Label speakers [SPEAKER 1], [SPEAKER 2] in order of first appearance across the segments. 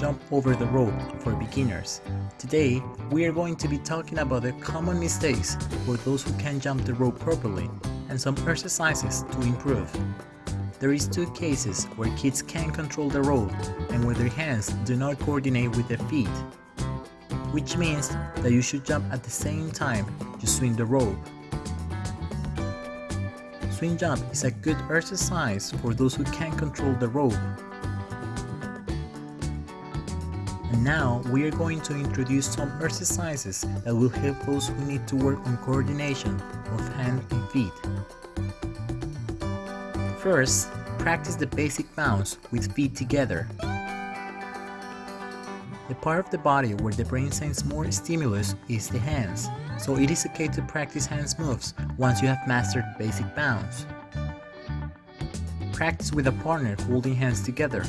[SPEAKER 1] jump over the rope for beginners. Today, we are going to be talking about the common mistakes for those who can't jump the rope properly and some exercises to improve. There is two cases where kids can control the rope and where their hands do not coordinate with their feet, which means that you should jump at the same time you swing the rope. Swing jump is a good exercise for those who can't control the rope. Now we are going to introduce some exercises that will help those who need to work on coordination of hand and feet. First, practice the basic bounce with feet together. The part of the body where the brain sends more stimulus is the hands, so it is okay to practice hands moves once you have mastered basic bounce. Practice with a partner holding hands together.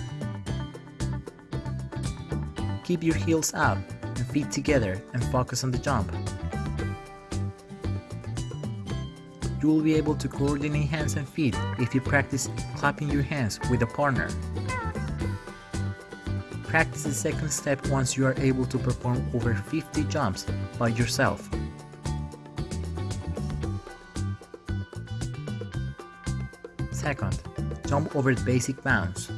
[SPEAKER 1] Keep your heels up and feet together and focus on the jump. You will be able to coordinate hands and feet if you practice clapping your hands with a partner. Practice the second step once you are able to perform over 50 jumps by yourself. Second, jump over the basic bounce.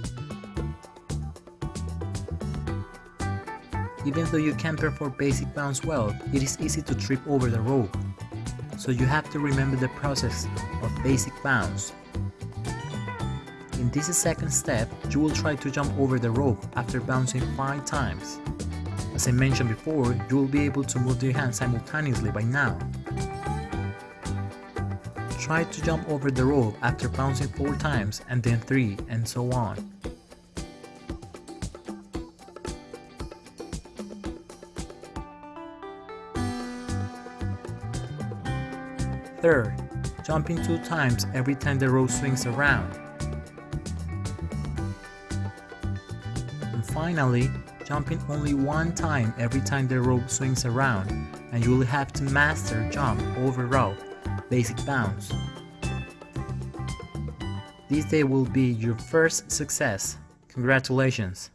[SPEAKER 1] Even though you can perform basic bounce well, it is easy to trip over the rope. So you have to remember the process of basic bounce. In this second step, you will try to jump over the rope after bouncing 5 times. As I mentioned before, you will be able to move your hands simultaneously by now. Try to jump over the rope after bouncing 4 times and then 3 and so on. Third, jumping 2 times every time the rope swings around. And finally, jumping only one time every time the rope swings around and you will have to master jump over rope, basic bounce. This day will be your first success. Congratulations!